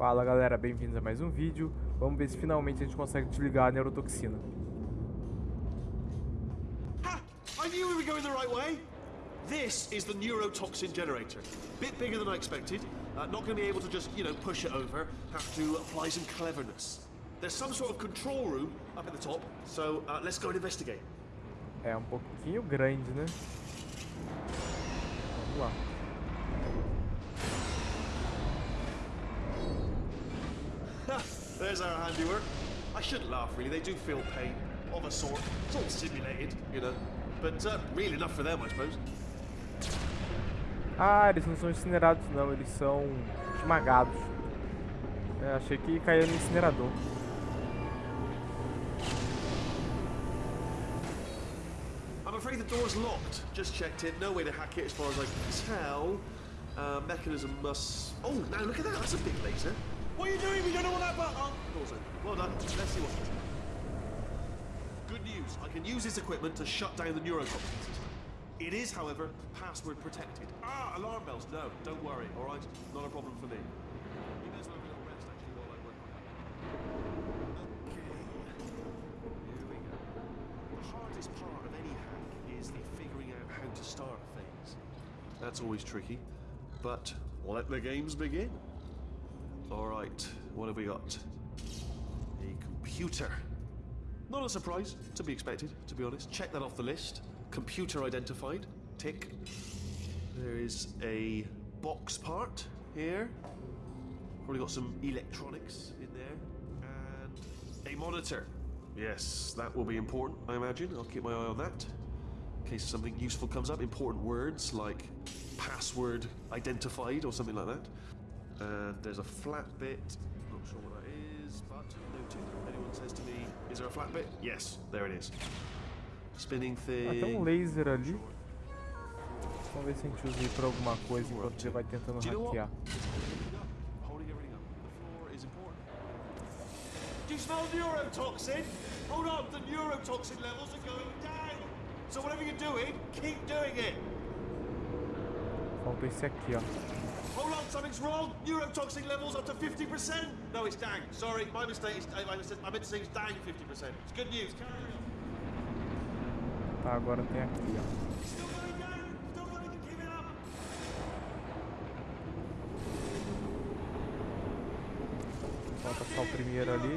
Fala galera, bem-vindos a mais um vídeo. Vamos ver se finalmente a gente consegue desligar a neurotoxina. Ha! I knew we were going the right way! This is the neurotoxin generator. Bit bigger than I expected. Uh, not going to be able to just, you know, push it over. Have to apply some cleverness. There's some sort of control room up at the top, so uh, let's go and investigate. É um pouquinho grande, né? Vamos lá. There's our handiwork. I shouldn't laugh, really. They do feel pain, of a sort. It's all simulated, you know. But uh, real enough for them, I suppose. Ah, eles não são incinerados não, eles são esmagados. É, achei que caía no incinerador. I'm afraid the door's locked. Just checked it. No way to hack it as far as I can tell. Uh, mechanism must... Oh, now look at that. That's a big laser. What are you doing? We don't know what that button... Oh, open. Well done. Let's see what's Good news. I can use this equipment to shut down the neurotoxin system. It is, however, password protected. Ah, alarm bells. No, don't worry. All right, not a problem for me. That's always tricky, but let the games begin. All right, what have we got? A computer. Not a surprise, to be expected, to be honest. Check that off the list. Computer identified. Tick. There is a box part here. Probably got some electronics in there. And a monitor. Yes, that will be important, I imagine. I'll keep my eye on that. In case something useful comes up. Important words like password identified or something like that. And there's a flat bit. Not sure what that is, but noted. Anyone says to me, is there a flat bit? Yes, there it is. Spinning Ah, tem um thing. laser ali. Vamos ver se a gente usa ele pra alguma coisa enquanto você vai tentando Do you know what? hackear. Everything. The floor is important. Do you smell neurotoxin? Hold on, the neurotoxin levels are going down. So whatever you're doing, keep doing it. Falta esse aqui, ó. Hold on, something's wrong. Neurotoxic levels up to 50%. No, it's down. Sorry, my mistake. It's, I, I meant to say it's down 50%. It's good news. Carry on. Tá, agora tem aqui, ó. Still going down. Still going to keep it up. Falta só o primeiro ali.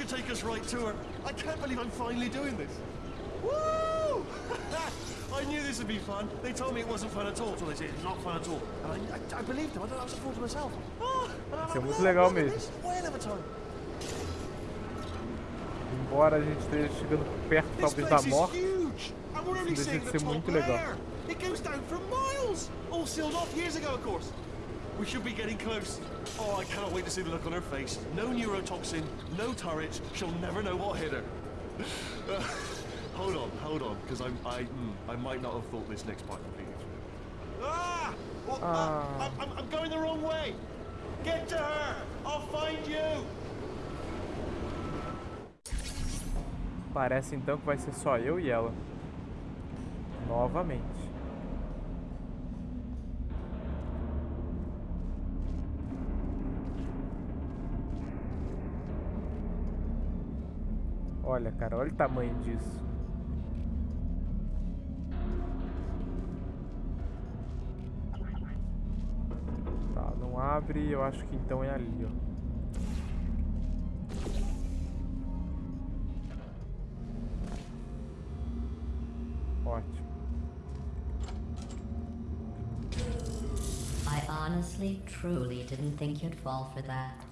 should take us right to her. I can't believe I'm finally doing this. Woo! I knew this would be fun. They told me it wasn't fun at all. So they said it's not fun at all. And I, I, I believed them. I don't. I was a fool to myself. Oh, Isso é muito legal mesmo. of a time. Embora a gente esteja chegando perto, talvez, da morte. huge, and we're only Isso deixa de ser muito legal. It goes down for miles, all sealed off years ago, of course. We should be getting close. Oh, I cannot wait to see the look on her face. No neurotoxin, no turret. She'll never know what hit her. Uh, hold on, hold on, because I'm, I, mm, I might not have thought this next part completely through. Ah! Oh, uh, Ah. I'm, I'm, I'm going the wrong way. Get to her. I'll find you. Parece então que vai ser só eu e ela. Novamente. Olha, cara, olha o tamanho disso. Tá, não abre, eu acho que então é ali, ó. Ótimo. I honestly, truly didn't think you'd fall for that.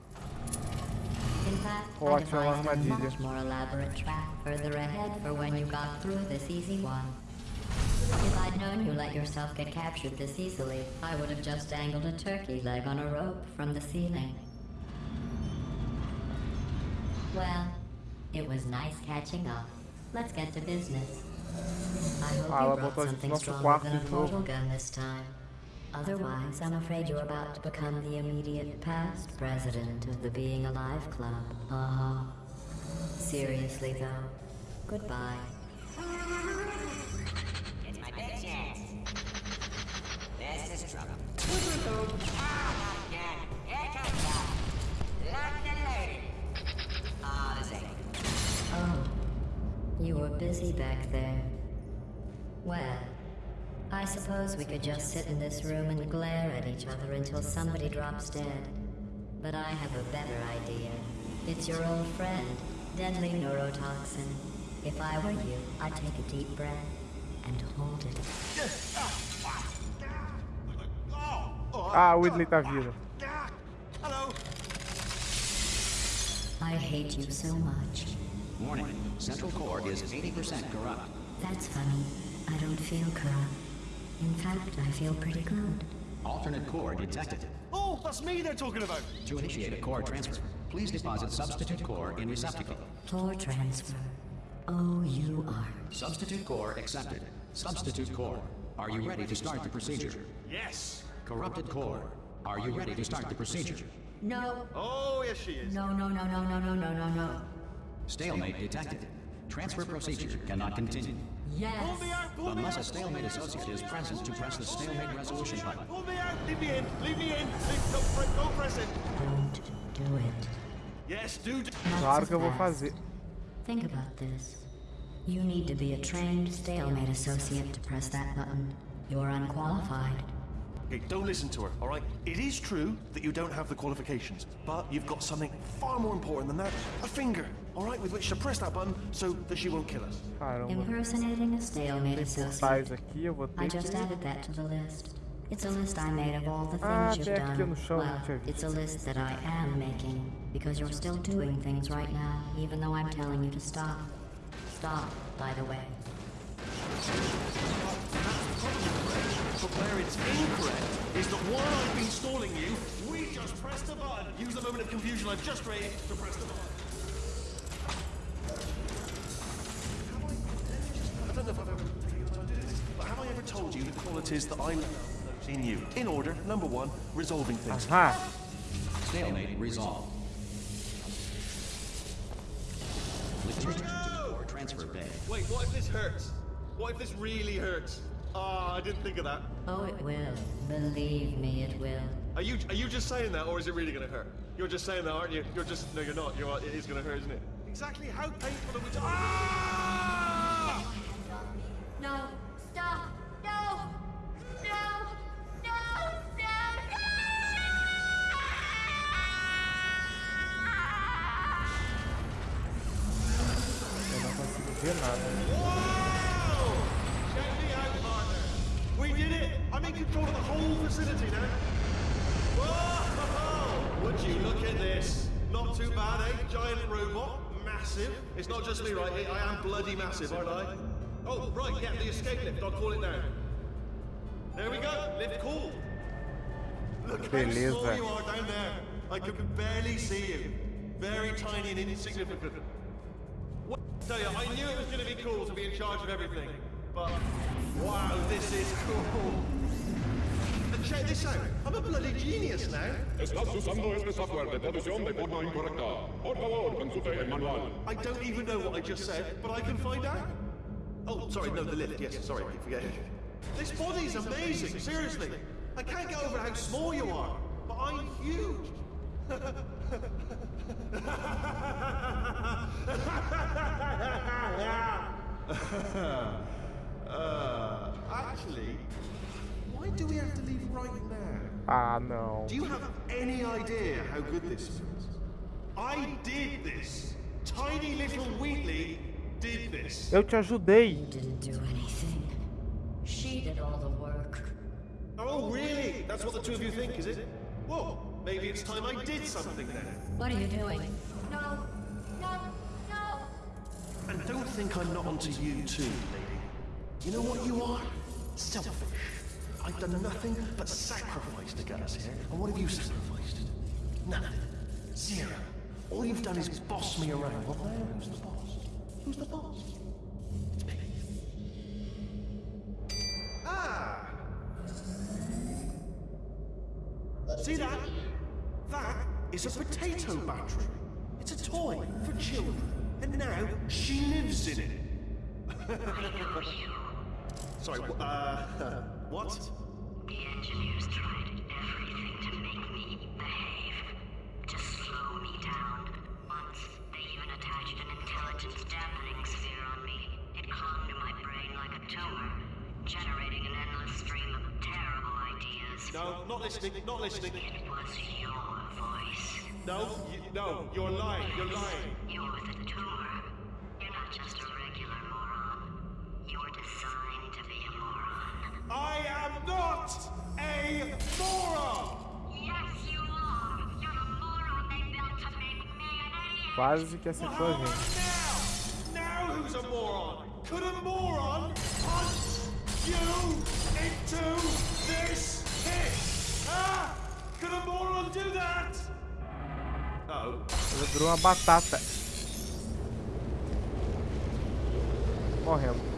Fact, Oh, I devised a much more elaborate trap further ahead for when you got through this easy one. If I'd known you let yourself get captured this easily, I would have just dangled a turkey leg on a rope from the ceiling. Well, it was nice catching up. Let's get to business. I hope you brought botou a gente something stronger than a portal gun this time. Otherwise, I'm afraid you're about to become the immediate past president of the Being Alive Club. Uh-huh. Seriously, though. Goodbye. It's my big chance. This is trouble. Ah, not again. Here comes the London lady. Ah, the. Oh, you were busy back there. Well, I suppose we could just sit in this room and glare at each other until somebody drops dead. But I have a better idea. It's your old friend, deadly neurotoxin. If I were you, I'd take a deep breath and hold it. Ah, o Wheatley tá vindo. hello. I hate you so much. Warning, Central Core is 80% corrupt. That's funny. I don't feel corrupt. In fact, I feel pretty good. Alternate core detected. Oh, that's me they're talking about. To initiate a core transfer, please deposit substitute core in receptacle. Core transfer. Oh, you are. Substitute core accepted. Substitute core. Are you ready to start the procedure? Yes. Corrupted core. Are you ready to start the procedure? No, Oh, yes, she is. no, no, no, no, no, no, no, no, no. Stalemate detected. Transfer procedure cannot continue. Yes. Pull me out. Pull me Unless a out. stalemate associate is present to press the stalemate resolution button. Pull me out. Leave me in. Leave me in. Leave, don't, don't press it. Don't do it. Yes, do. d- Claro que eu vou fazer. Think about this. You need to be a trained stalemate associate to press that button. You're unqualified. Okay, don't listen to her, all right? It is true that you don't have the qualifications, but you've got something far more important than that. A finger, all right, with which to press that button so that she won't kill us. Caramba. Impersonating a stalemate Tais associate. aqui, eu vou I just que... added that to the list. It's a list I made of all the Ah, things you've tem aqui no done. chão, Well, não tinha visto. it's a list that I am making because you're still doing things right now, even though I'm telling you to stop. Stop, by the way. But where it's incorrect is that while I've been stalling you, we just pressed the button. Use the moment of confusion I've just raised to press the button. I, I don't know if I've ever taken the time to do this, but have I ever told you the qualities that I love in you? In order, number one, resolving things. Aham. Stalemate resolve. Return to the core transfer bay. Wait, what if this hurts? What if this really hurts? Ah, I didn't think of that. Oh, it will. Believe me, it will. Are you are you just saying that, or is it really going to hurt? You're just saying that, aren't you? You're just no, you're not. You're it is going to hurt, isn't it? Exactly how painful are we? To- ah! No! Stop! No! No! No! Eu não consigo ver nada. Giant robot, massive. It's not just me, right? I am bloody massive, aren't I? Oh, right, yeah, the escape lift. I'll call it now. There we go. Lift cool. Look how Beleza. small you are down there. I can barely see you. Very tiny and insignificant. What? Tell you, I knew it was going to be cool to be in charge of everything. But, wow, this is cool. Check this out. I'm a bloody genius now. Estás usando este software de traducción de forma incorrecta. Por favor, consulte el manual. I don't even know what I just said, but I can find out. Oh, sorry, no, the lift. Yes, sorry, I keep forgetting. This body's amazing, seriously. I can't get over how small you are, but I'm huge. uh, actually, do we have to leave right now? Ah, não. Do you have any idea how good this feels? I did this. Tiny little Wheatley did this. Eu te ajudei. You didn't do anything. She did all the work. Oh, really? That's what the two of you think, is it? Well, maybe it's time I did something then. What are you doing? No, no, no! And don't think I'm not onto you too, lady. You know what you are? Selfish. I've done nothing but sacrifice to get us here. And what have you sacrificed? Nothing. Zero. All you've done is boss me around. Well, now who's the boss? Who's the boss? It's me. Ah! See that? That is a potato battery. It's a toy for children. And now she lives in it. Sorry, uh, what? The engineers tried everything to make me behave, to slow me down. Once, they even attached an intelligence dampening sphere on me. It clung to my brain like a tumor, generating an endless stream of terrible ideas. No, not listening, not listening. It was your voice. No, you, no, you're lying, you're lying. You're the tumor. You're not just a regular I am not a moron! Yes, you are! You're the moron they built to make me an idiot! Quase que acertou a How gente. now? Now who's a moron? Could a moron punch you into this pit? Ah! Could a moron do that? Oh. Ela virou uma batata. Morrendo.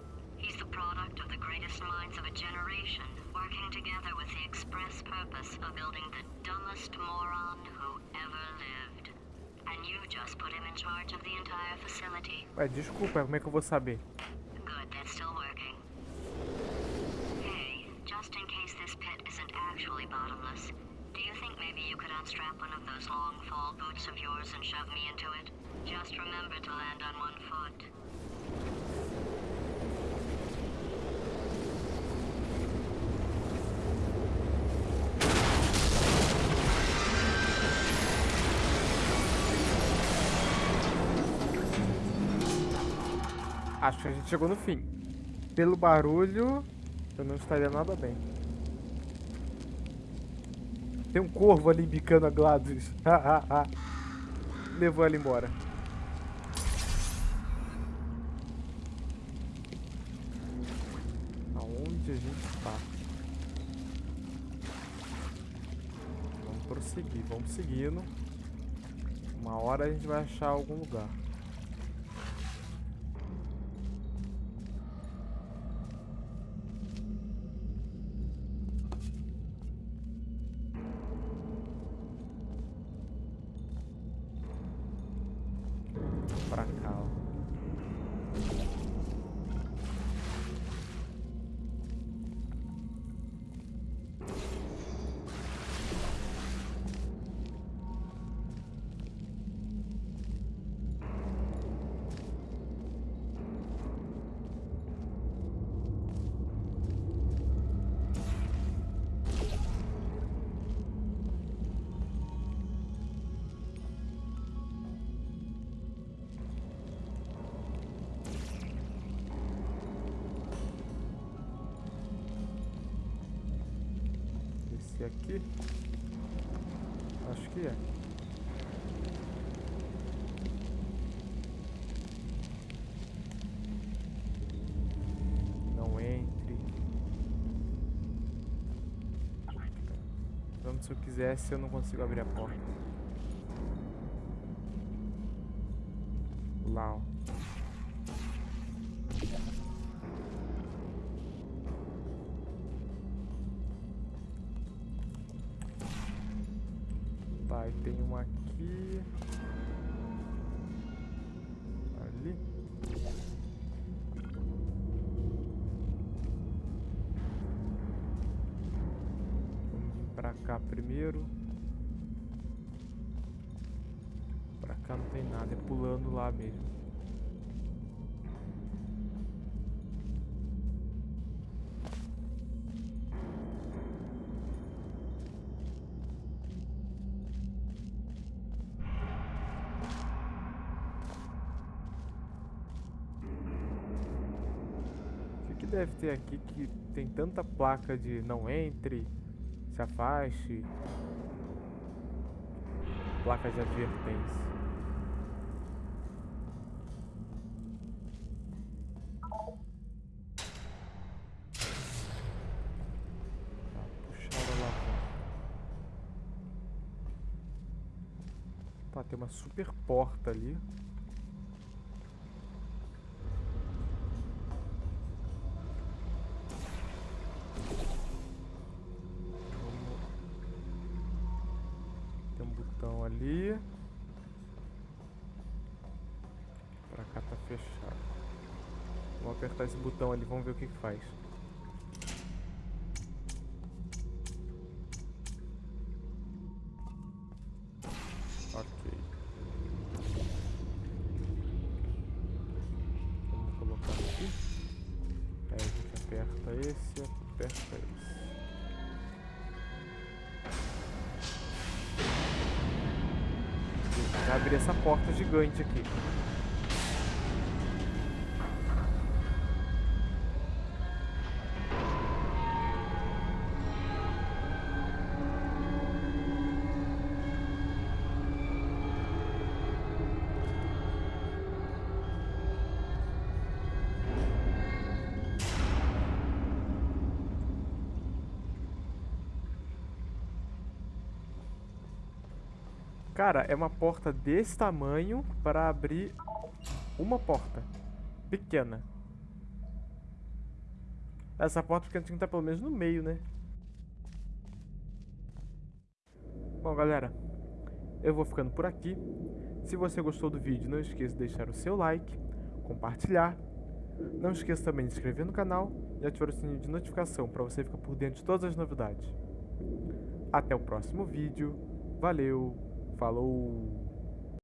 He's the product of the greatest minds of a generation, working together with the express purpose of building the dumbest moron who ever lived. And you just put him in charge of the entire facility. Ué, desculpa, como é que eu vou saber? Good, that's still working. Hey, just in case this pit isn't actually bottomless, do you think maybe you could unstrap one of those long fall boots of yours and shove me into it? Just remember to land on one foot. Acho que a gente chegou no fim. Pelo barulho, eu não estaria nada bem. Tem um corvo ali bicando a Gladys. Levou ela embora. Aonde a gente está? Vamos prosseguir, vamos seguindo. Uma hora a gente vai achar algum lugar. Esse aqui? Acho que é. Não entre. Vamos se eu quisesse, eu não consigo abrir a porta. cá primeiro. Pra cá não tem nada, é pulando lá mesmo. O que deve ter aqui que tem tanta placa de não entre se afaste, placa de advertência? Tá. Tá, tem uma super porta ali. Botão ali. Pra cá tá fechado. Vamos apertar esse botão ali, vamos ver o que que faz. Abrir essa porta gigante aqui. Cara, é uma porta desse tamanho para abrir uma porta pequena. Essa porta pequena tem que estar pelo menos no meio, né? Bom, galera, eu vou ficando por aqui. Se você gostou do vídeo, não esqueça de deixar o seu like, compartilhar. Não esqueça também de se inscrever no canal e ativar o sininho de notificação para você ficar por dentro de todas as novidades. Até o próximo vídeo. Valeu! Falou!